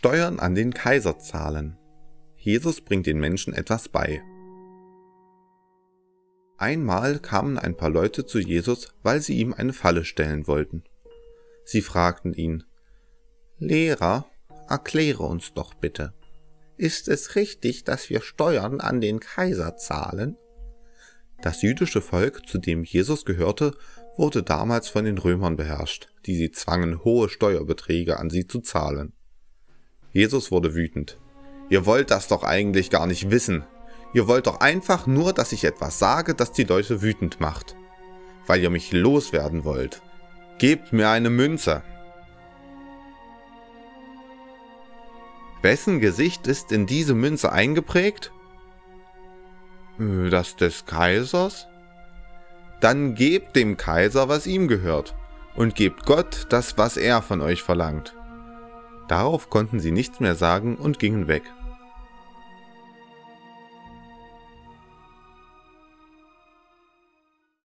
Steuern an den Kaiser zahlen. Jesus bringt den Menschen etwas bei. Einmal kamen ein paar Leute zu Jesus, weil sie ihm eine Falle stellen wollten. Sie fragten ihn, Lehrer, erkläre uns doch bitte, ist es richtig, dass wir Steuern an den Kaiser zahlen? Das jüdische Volk, zu dem Jesus gehörte, wurde damals von den Römern beherrscht, die sie zwangen, hohe Steuerbeträge an sie zu zahlen. Jesus wurde wütend. Ihr wollt das doch eigentlich gar nicht wissen. Ihr wollt doch einfach nur, dass ich etwas sage, das die Leute wütend macht. Weil ihr mich loswerden wollt. Gebt mir eine Münze. Wessen Gesicht ist in diese Münze eingeprägt? Das des Kaisers? Dann gebt dem Kaiser, was ihm gehört, und gebt Gott das, was er von euch verlangt. Darauf konnten sie nichts mehr sagen und gingen weg.